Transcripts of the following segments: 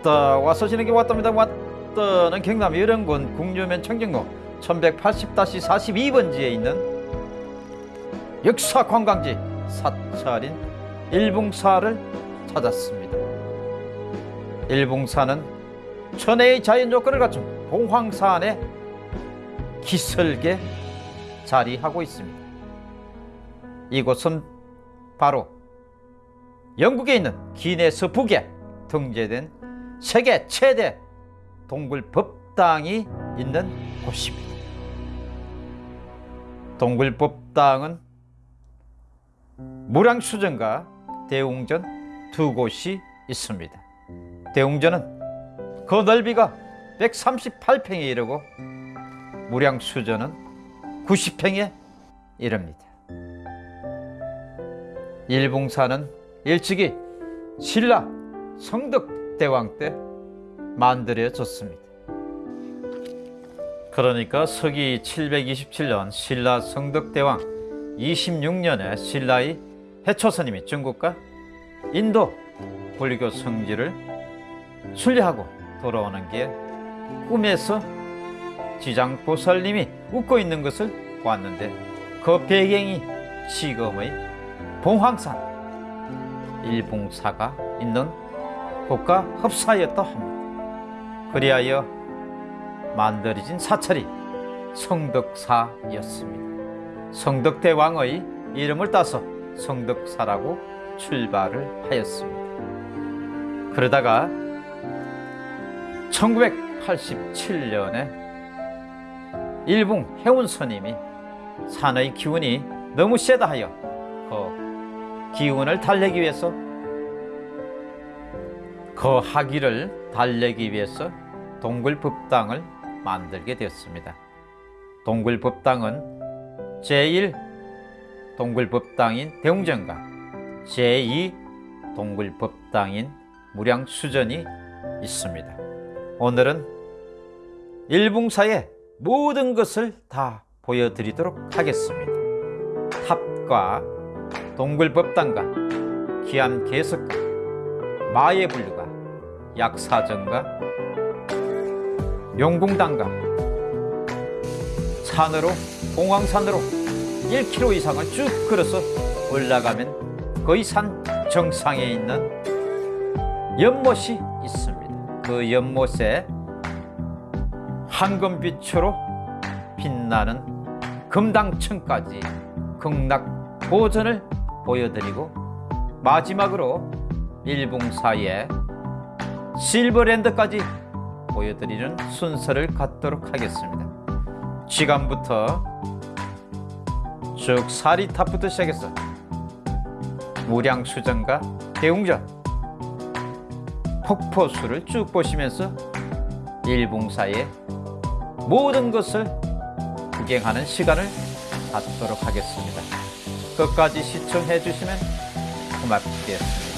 왔다. 와서 지내기 왔답니다. 왔다는 경남 여령군 국유면 청정로 1180-42번지에 있는 역사 관광지 사찰인 일봉사를 찾았습니다. 일봉사는 천혜의 자연 조건을 갖춘 봉황산에 기슭에 자리하고 있습니다. 이곳은 바로 영국에 있는 기네스 북에 등재된 세계 최대 동굴 법당이 있는 곳입니다. 동굴 법당은 무량수전과 대웅전 두 곳이 있습니다. 대웅전은 그 넓이가 138평에 이르고 무량수전은 90평에 이릅니다. 일봉사는 일찍이 신라 성덕 대왕 때 만들어졌습니다. 그러니까 서기 727년 신라 성덕대왕 26년에 신라의 해초스님이 중국과 인도 불교 성지를 순례하고 돌아오는 길 꿈에서 지장보살님이 웃고 있는 것을 보았는데 그 배경이 지금의 봉황산 일봉사가 있는 곳과 흡사하였다 합니다. 그리하여 만들어진 사찰이 성덕사였습니다. 성덕대왕의 이름을 따서 성덕사라고 출발을 하였습니다. 그러다가 1987년에 일봉 해운 스님이 산의 기운이 너무 세다 하여 그 기운을 달래기 위해서 그 하기를 달래기 위해서 동굴법당을 만들게 되었습니다. 동굴법당은 제1 동굴법당인 대웅전과 제2 동굴법당인 무량수전이 있습니다. 오늘은 일봉사의 모든 것을 다 보여드리도록 하겠습니다. 탑과 동굴법당과 기암 개석과 마의 분류가 약사정과 용궁당과 산으로 공황산으로 1km 이상을 쭉 걸어서 올라가면 거의 산 정상에 있는 연못이 있습니다. 그 연못에 황금빛으로 빛나는 금당천까지 극락 보전을 보여드리고 마지막으로 일봉사의 실버랜드까지 보여드리는 순서를 갖도록 하겠습니다. 지금부터 쭉 사리탑부터 시작해서 무량수전과 대웅전 폭포수를 쭉 보시면서 일봉사의 모든 것을 구경하는 시간을 갖도록 하겠습니다. 끝까지 시청해 주시면 고맙겠습니다.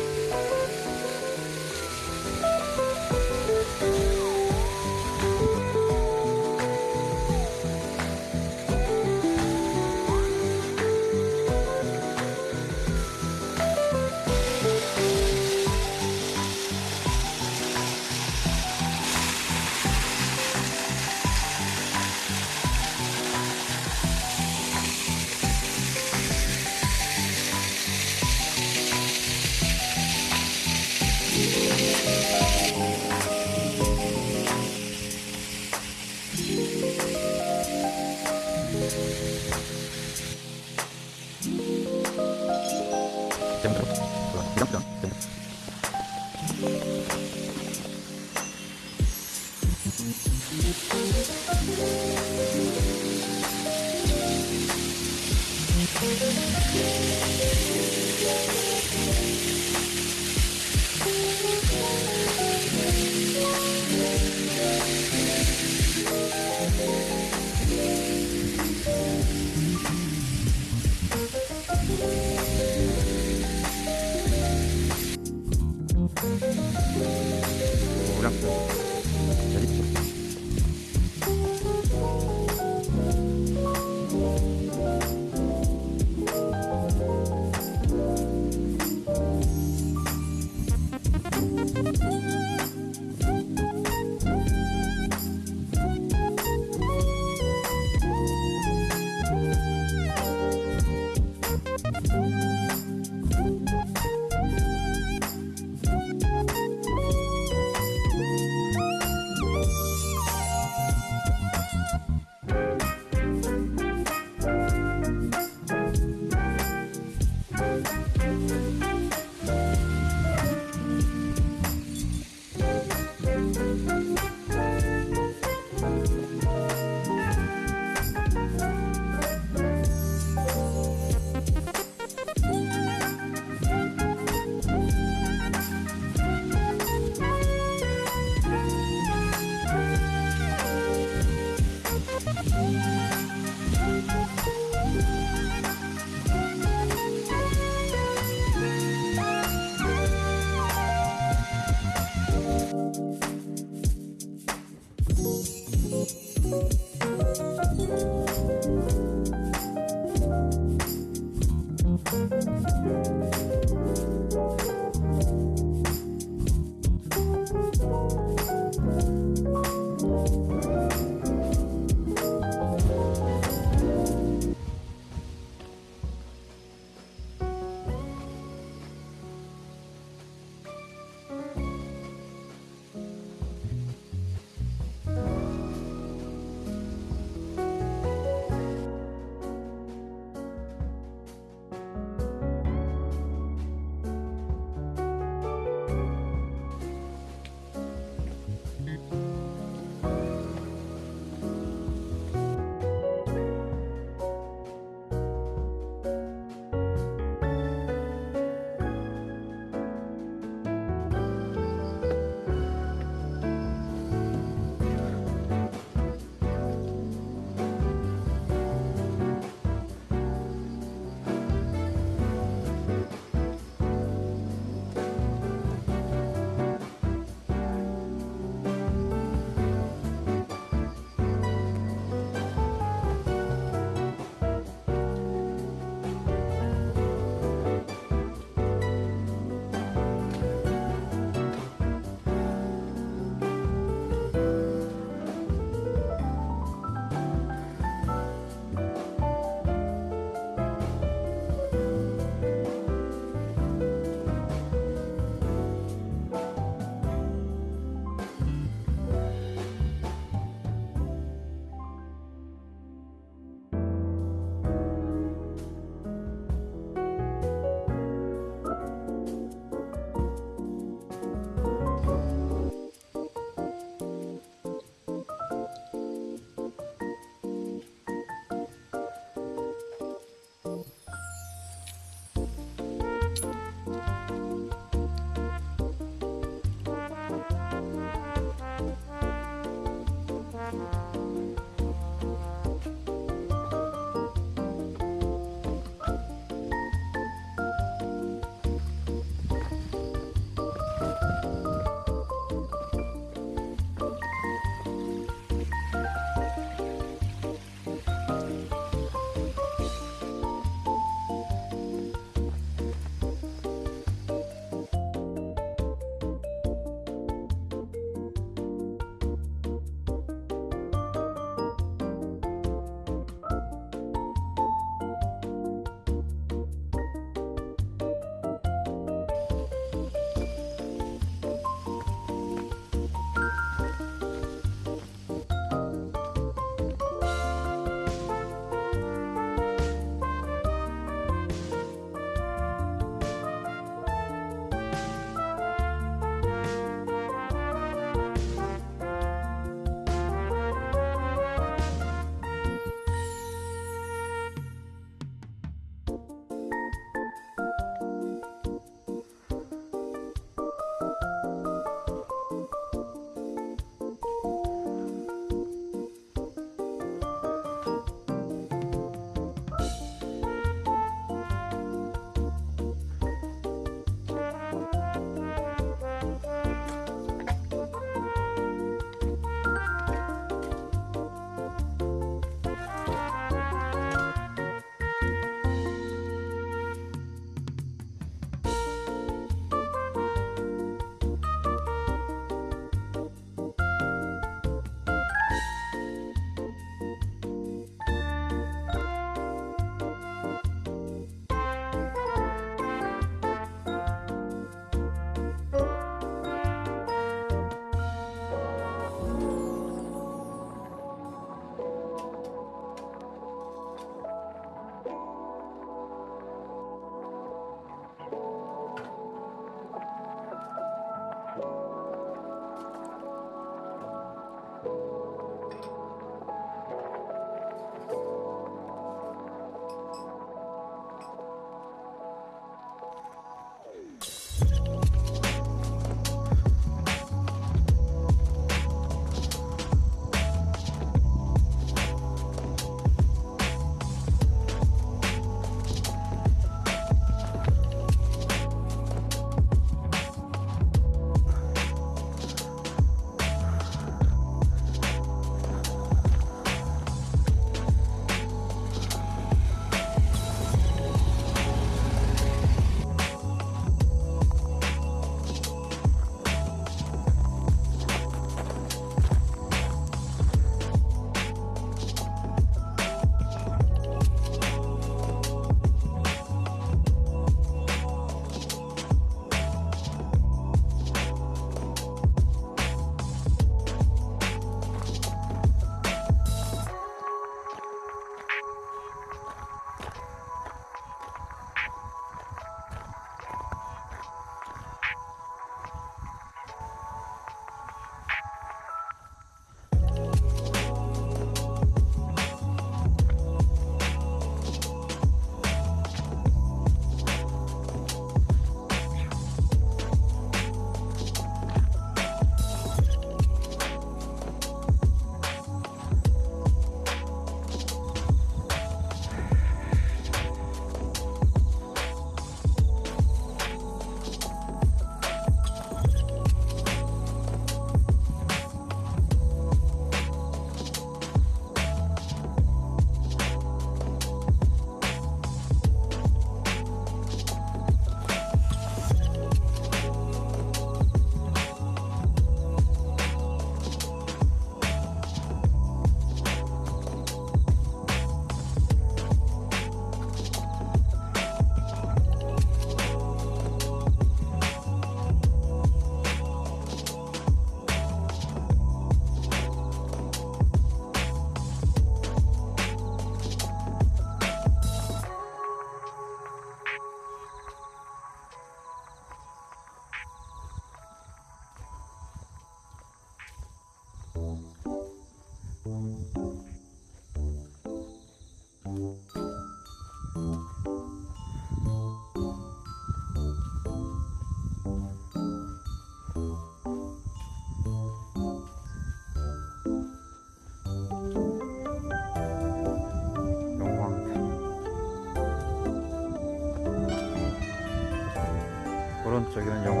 오른쪽에는 용왕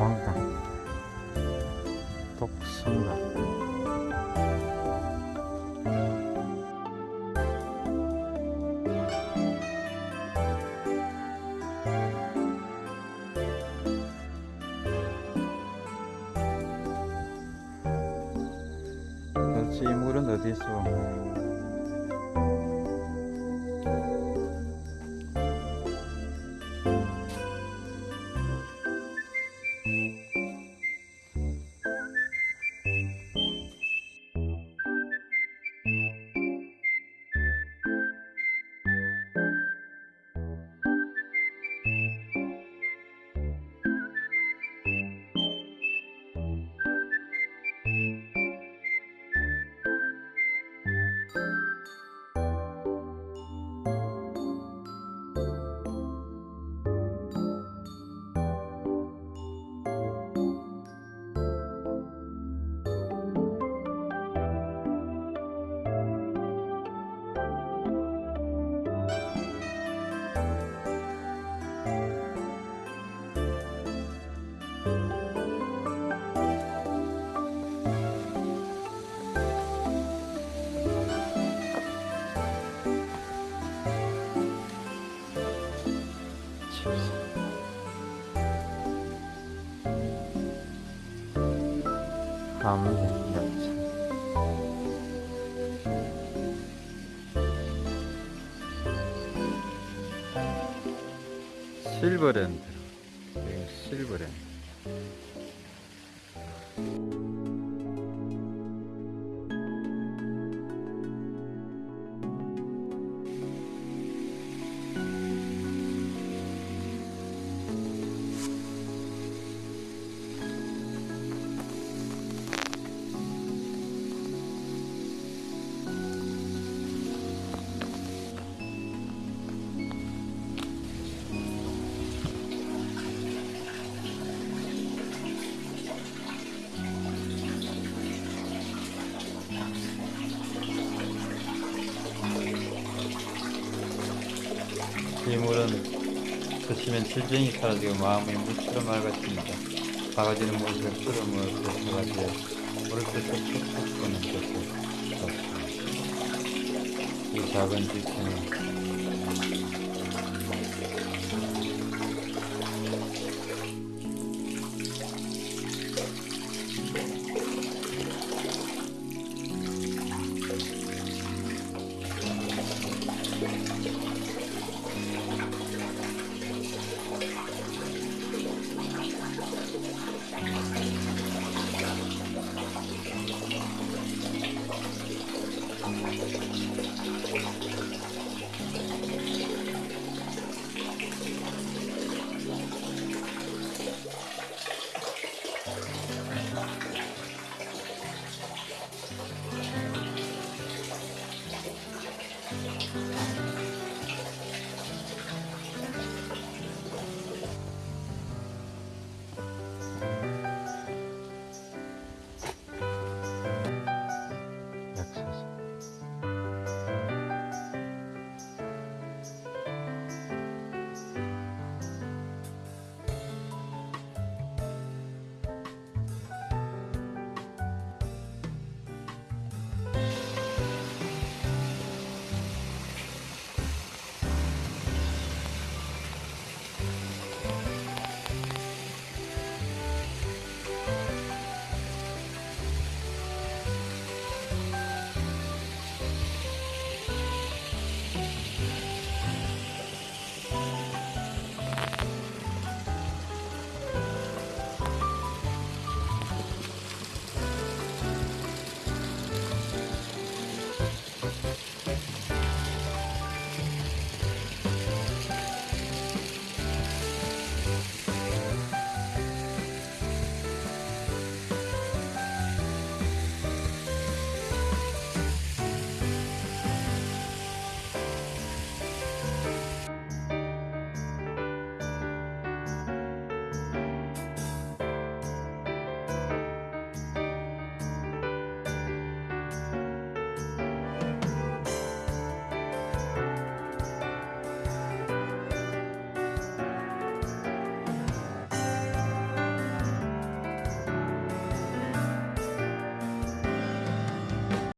이 물은 어디 서 함야차 실버랜드 드시면 질병이 사라지고 마음이 물처럼 맑아집니다. 바가지는 끓여 먹을 때 바가지에 물을 빼서 푹푹 끄는 것을 좋습니다. 이 작은 지체는